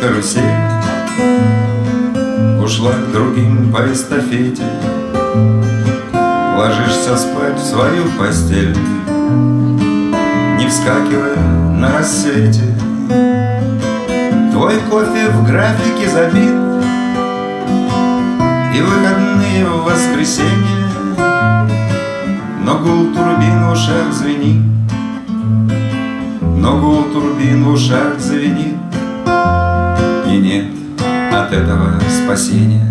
карусель. Ушла к другим по эстафете. Ложишься спать в свою постель Не вскакивая на рассвете. Твой кофе в графике забит И выходные в воскресенье. Но гул турбин в ушах звенит Но гул турбин в ушах звенит нет от этого спасения.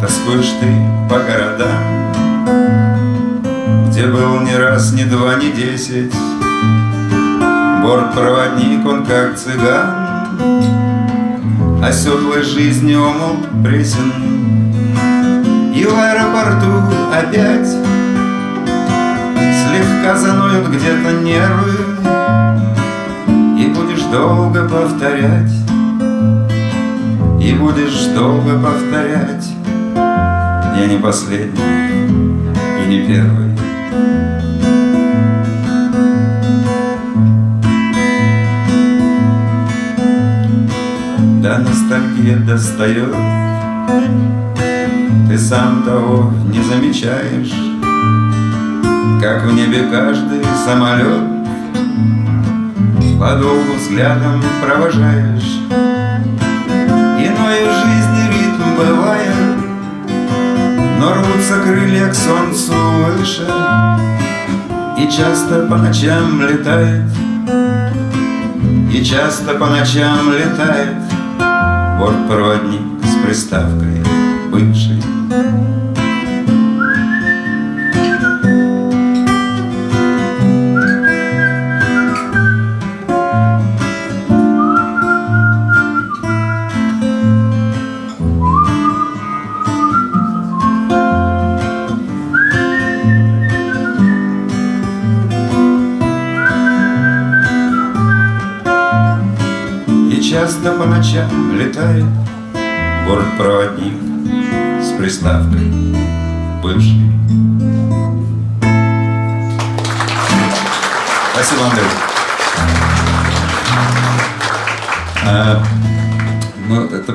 Тоскуешь ты по городам Где был ни раз, ни два, ни десять. Бортпроводник, он как цыган Оседлой жизни омут пресен И в аэропорту опять Слегка заноют где-то нервы долго повторять. И будешь долго повторять. Я не последний и не первый. Да ностальгия достает. Ты сам того не замечаешь. Как в небе каждый самолет Подолгу взглядом провожаешь. Иной в жизни ритм бывает Но рвутся крылья к солнцу выше. И часто по ночам летает И часто по ночам летает Бортпроводник с приставкой бывший часто по ночам летает Бортпроводник с приставкой бывший Спасибо, Андрей. А, ну, это